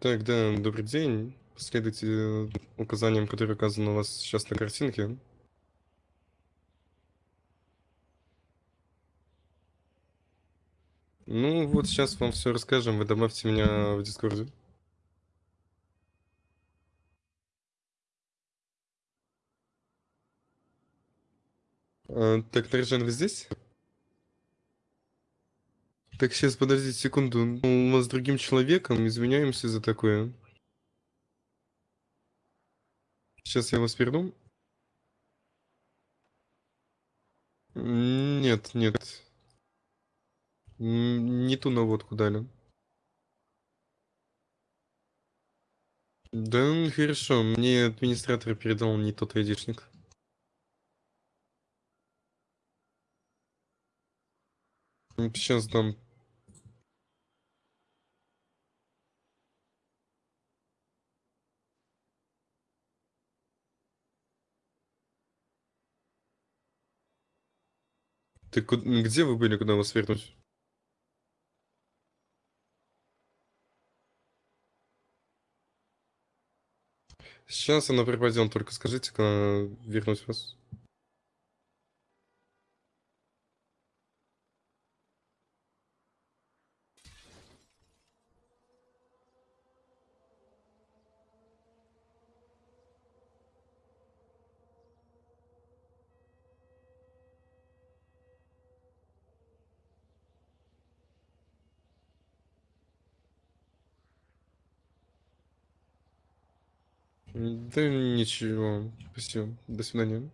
Так, да, добрый день. Последуйте э, указаниям, которые указаны у вас сейчас на картинке. Ну, вот сейчас вам все расскажем. Вы добавьте меня в Дискорде. А, так, Нарджан, вы здесь? Так, сейчас, подождите секунду. Ну, У вас с другим человеком, извиняемся за такое. Сейчас я вас верну. Нет, нет. Не ту наводку дали. Да, ну, хорошо. Мне администратор передал не тот айдишник. Сейчас дам. Ты где вы были, куда вас вернуть? Сейчас она пропадет, только скажите, когда вернуть вас. Да ничего. Спасибо. До свидания.